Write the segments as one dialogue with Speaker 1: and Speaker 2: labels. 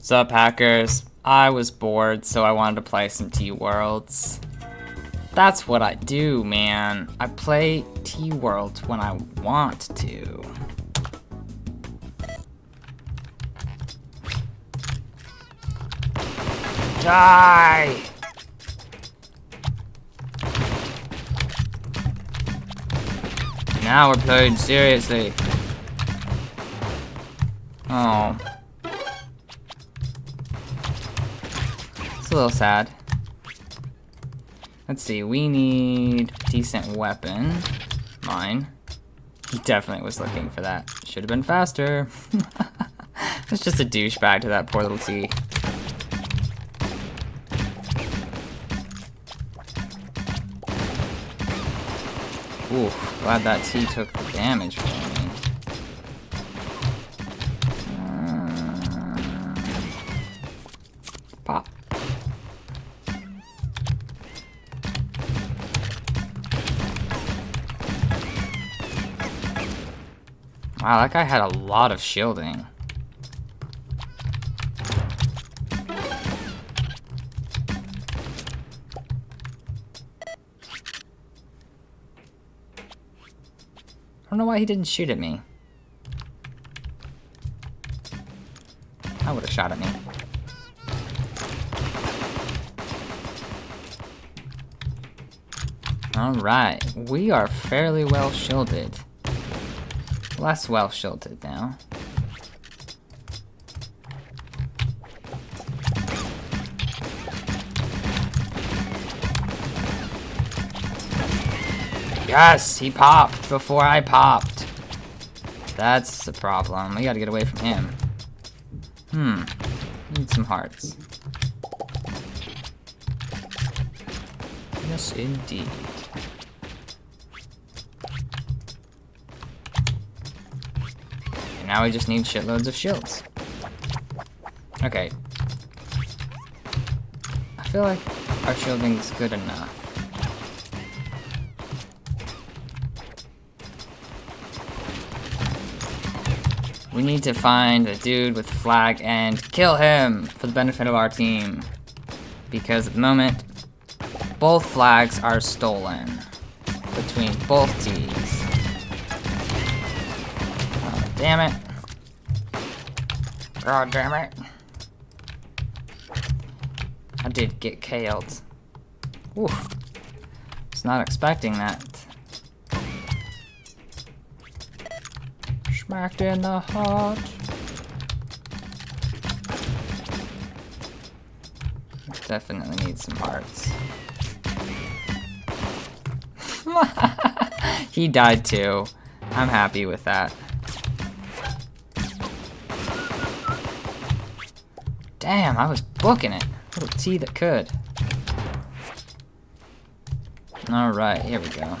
Speaker 1: What's up, hackers? I was bored, so I wanted to play some Teeworlds. That's what I do, man. I play Teeworlds when I want to. Die! Now we're playing seriously. Oh. It's a little sad. Let's see, we need decent weapon. Mine. He definitely was looking for that. Should have been faster. it's just a douchebag to that poor little T. Ooh, glad that T took the damage for me. Wow, that guy had a lot of shielding. I don't know why he didn't shoot at me. I would have shot at me. Alright, we are fairly well shielded. Less well shielded now. Yes, he popped before I popped. That's the problem. We gotta get away from him. Hmm. Need some hearts. Yes, indeed. Now we just need shitloads of shields. Okay. I feel like our shielding's good enough. We need to find a dude with the flag and kill him for the benefit of our team. Because at the moment, both flags are stolen between both teams. Damn it. God damn it. I did get killed. Oof. Was not expecting that. Smacked in the heart. Definitely need some hearts. he died too. I'm happy with that. Damn, I was booking it. Little T that could. Alright, here we go.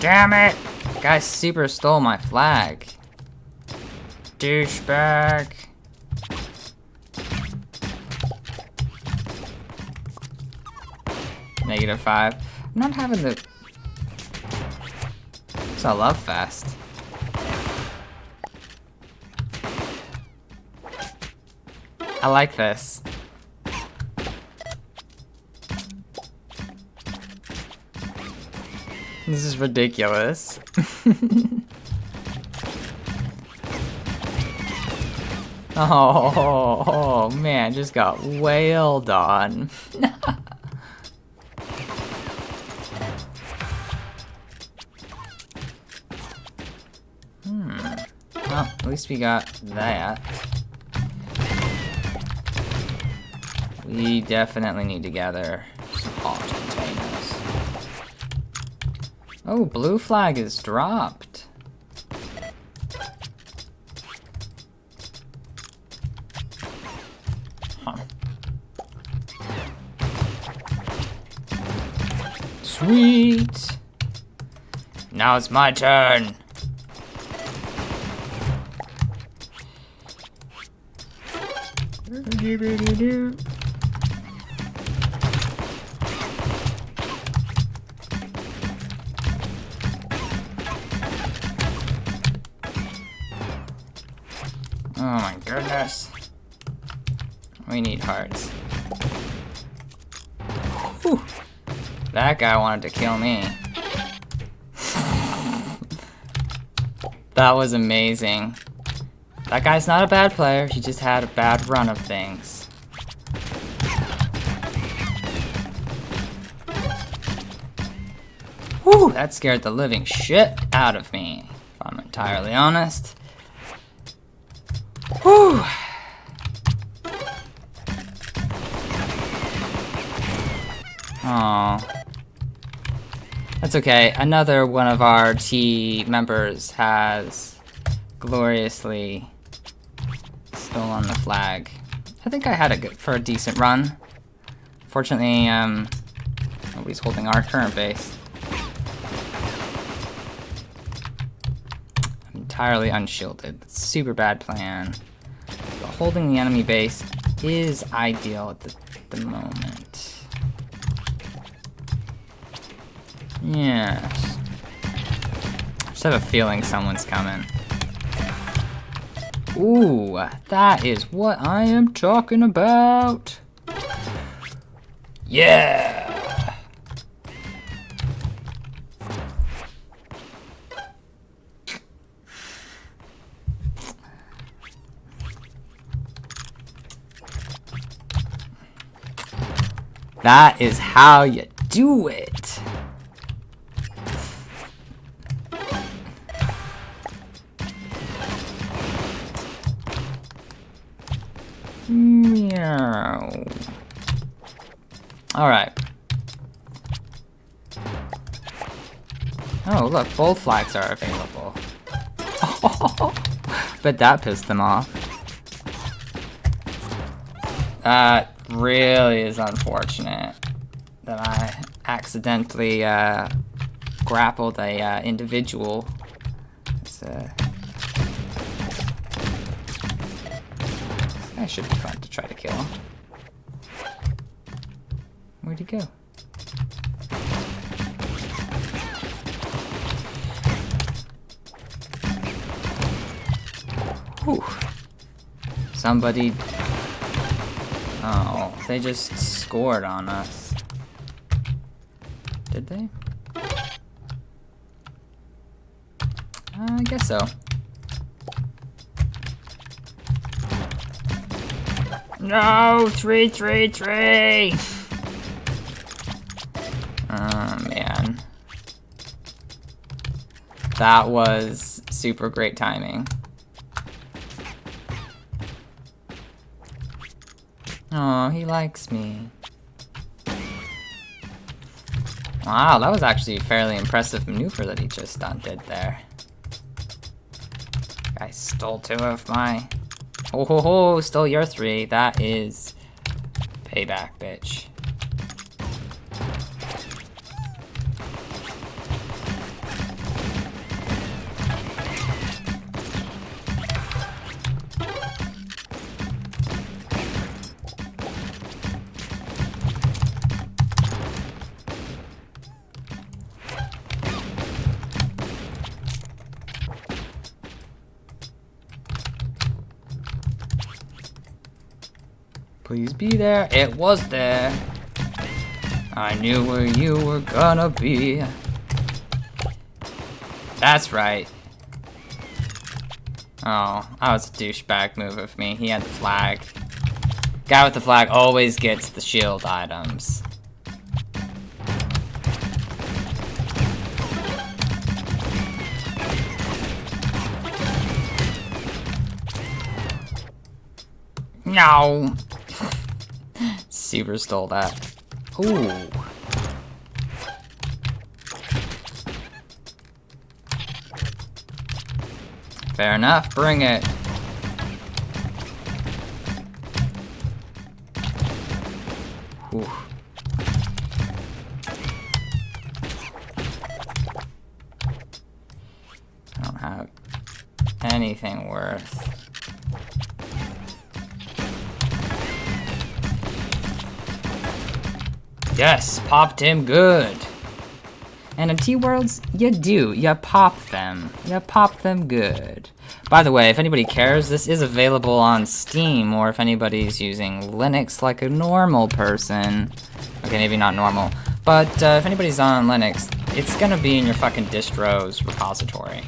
Speaker 1: Damn it! Guy super stole my flag. Douchebag. Negative five. I'm not having the... A love fast. I like this. This is ridiculous. oh, oh, man, just got wailed on. Well, at least we got that. We definitely need to gather some hot containers. Oh, blue flag is dropped. Huh. Sweet! Now it's my turn. do do do do. Oh my goodness. We need hearts. Whew. That guy wanted to kill me. that was amazing. That guy's not a bad player, he just had a bad run of things. Whew, that scared the living shit out of me, if I'm entirely honest. Whew. Oh. That's okay. Another one of our T members has gloriously stolen the flag. I think I had it good for a decent run. Fortunately, um, nobody's holding our current base. I'm entirely unshielded. Super bad plan. But holding the enemy base is ideal at the, the moment. Yes. Just have a feeling someone's coming. Ooh, that is what I am talking about. Yeah! That is how you do it. Alright. Oh, look, both flags are available. but that pissed them off. That really is unfortunate that I accidentally uh, grappled a uh, individual. It's, uh, Should be fun to try to kill him. Where'd he go? Whew. Somebody... Oh, they just scored on us. Did they? Uh, I guess so. No, three, three, three. Oh, man. That was super great timing. Oh, he likes me. Wow, that was actually a fairly impressive maneuver that he just did there. I stole two of my Oh ho ho, still your three. That is payback, bitch. Please be there. It was there. I knew where you were gonna be. That's right. Oh, that was a douchebag move of me. He had the flag. Guy with the flag always gets the shield items. No. Seaver stole that. Ooh. Fair enough, bring it. Yes, popped him good. And in Teeworlds, you do. You pop them. You pop them good. By the way, if anybody cares, this is available on Steam, or if anybody's using Linux like a normal person. Okay, maybe not normal. But uh, if anybody's on Linux, it's gonna be in your fucking distro's repository.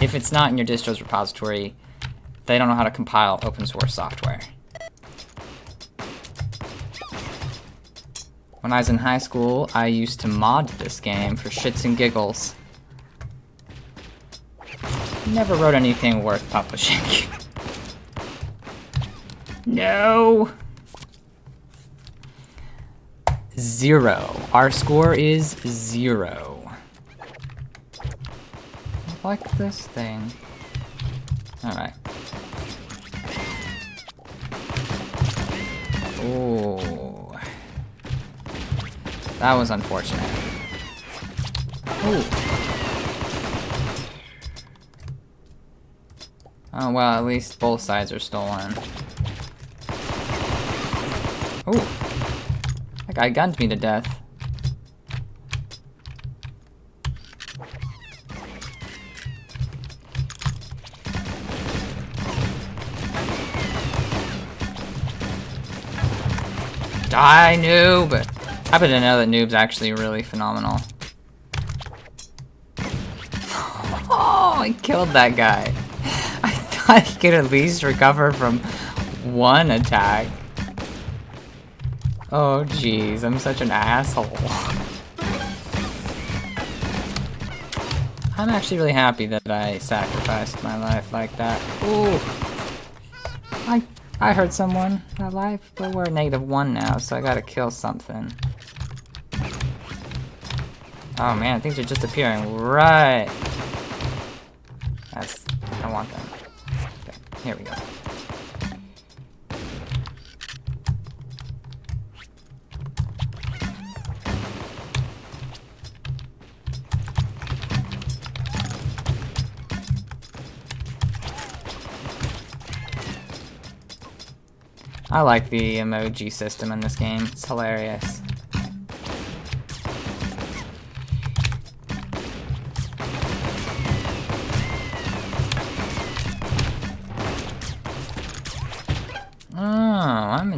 Speaker 1: If it's not in your distro's repository, they don't know how to compile open source software. When I was in high school, I used to mod this game for shits and giggles. Never wrote anything worth publishing. no! Zero. Our score is zero. like this thing. Alright. Ooh. That was unfortunate. Ooh. Oh, well, at least both sides are stolen. Ooh. That guy gunned me to death. Die, noob! Happen to know that Noob's actually really phenomenal. Oh, I killed that guy. I thought he could at least recover from one attack. Oh jeez, I'm such an asshole. I'm actually really happy that I sacrificed my life like that. Ooh. I I hurt someone that life, but we're negative one now, so I gotta kill something. Oh man, things are just appearing right. That's, I want them. Okay, here we go. I like the emoji system in this game. It's hilarious.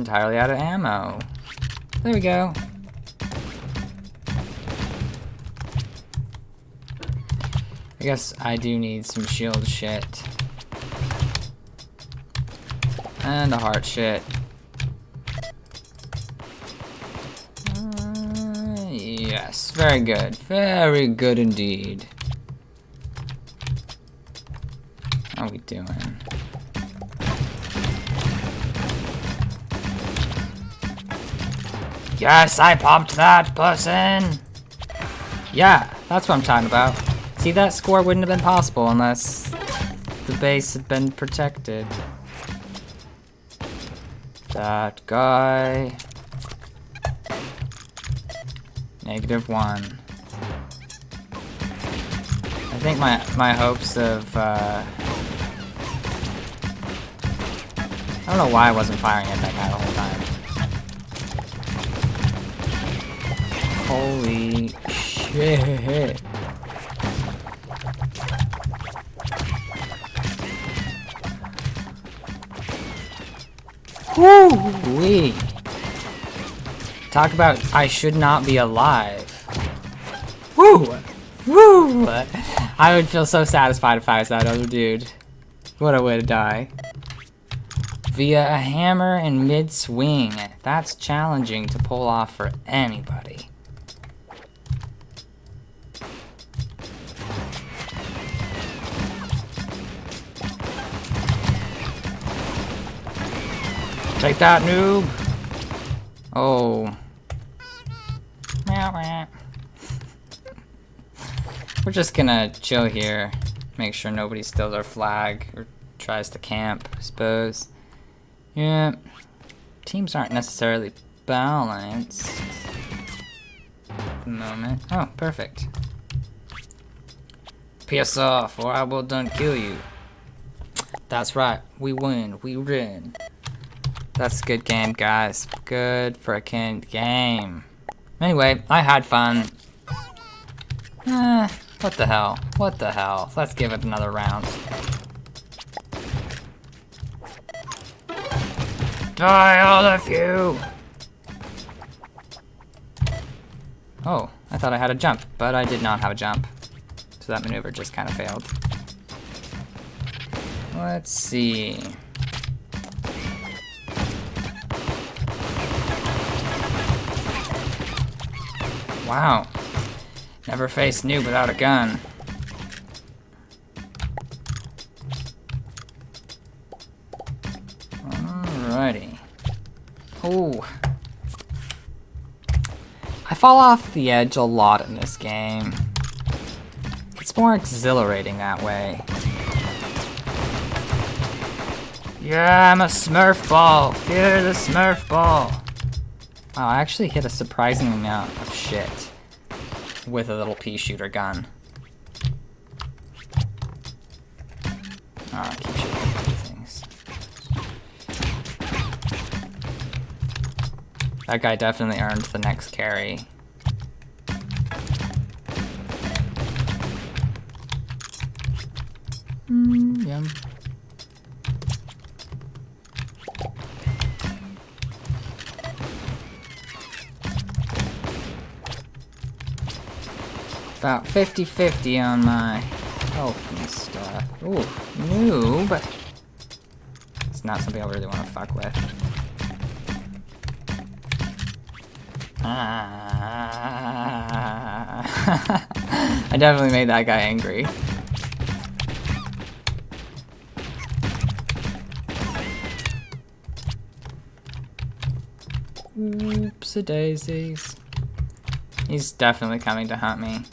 Speaker 1: Entirely out of ammo. There we go. I guess I do need some shield shit. And a heart shit. Uh, yes, very good. Very good indeed. How are we doing? Yes, I popped that person! Yeah, that's what I'm talking about. See, that score wouldn't have been possible unless the base had been protected. That guy... Negative one. I think my, my hopes of, uh... I don't know why I wasn't firing at that guy the whole time. Holy shit. Woo-wee. Talk about I should not be alive. Woo! Woo! I would feel so satisfied if I was that other dude. What a way to die. Via a hammer in mid-swing. That's challenging to pull off for anybody. Take that, noob! Oh. We're just gonna chill here. Make sure nobody steals our flag or tries to camp, I suppose. Yeah. Teams aren't necessarily balanced at the moment. Oh, perfect. Piss off or I will done kill you. That's right. We win. We win. That's a good game, guys. Good freaking game. Anyway, I had fun. Eh, what the hell? What the hell? Let's give it another round. Die, all of you! Oh, I thought I had a jump, but I did not have a jump. So that maneuver just kind of failed. Let's see. Wow. Never faced noob without a gun. Alrighty. Oh. I fall off the edge a lot in this game. It's more exhilarating that way. Yeah, I'm a Smurf ball. Fear the Smurf ball. Wow, I actually hit a surprising amount of shit with a little pea shooter gun. Oh, keep shooting things. That guy definitely earned the next carry. Mm, yum. About 50-50 on my health and stuff. Ooh, noob. It's not something I really want to fuck with. Ah. I definitely made that guy angry. Oops, a daisies. He's definitely coming to hunt me.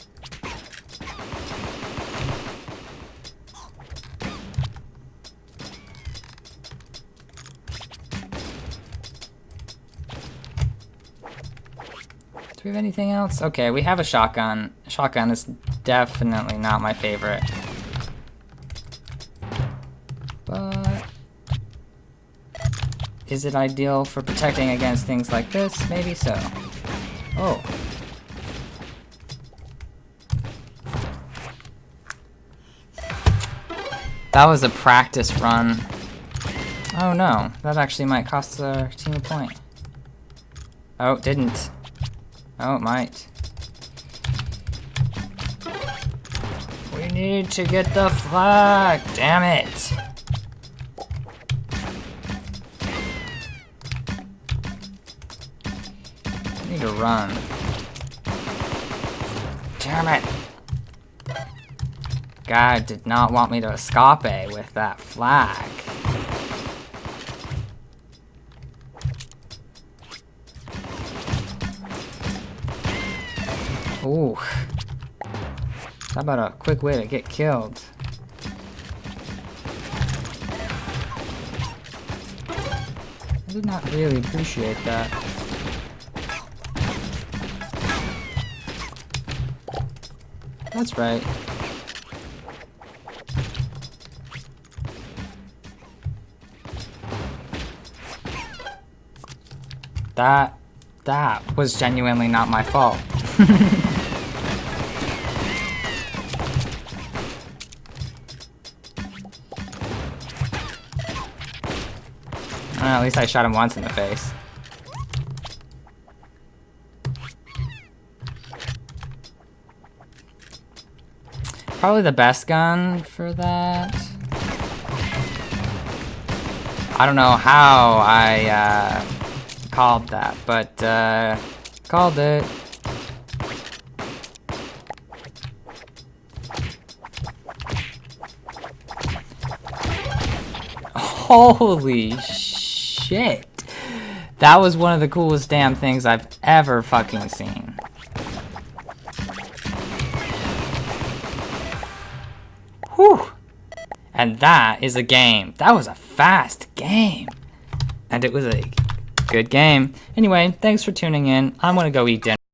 Speaker 1: Have anything else? Okay, we have a shotgun. Shotgun is definitely not my favorite. But... Is it ideal for protecting against things like this? Maybe so. Oh. That was a practice run. Oh no, that actually might cost our team a point. Oh, didn't. Oh, it might. We need to get the flag! Damn it! I need to run. Damn it! God did not want me to escape with that flag. Ooh. How about a quick way to get killed? I did not really appreciate that. That's right. That, that was genuinely not my fault. least I shot him once in the face. Probably the best gun for that. I don't know how I uh, called that, but uh, called it. Holy shit. That was one of the coolest damn things I've ever fucking seen. Whew. And that is a game. That was a fast game. And it was a good game. Anyway, thanks for tuning in. I'm gonna go eat dinner.